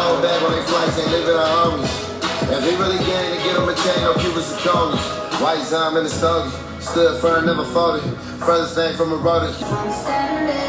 Hold back on their flights, ain't living our homies. If we really gang to get them a chain, no Cubans and conies. White Zom in the stogie, stood firm, never folded. Brothers thing from a road. I'm standing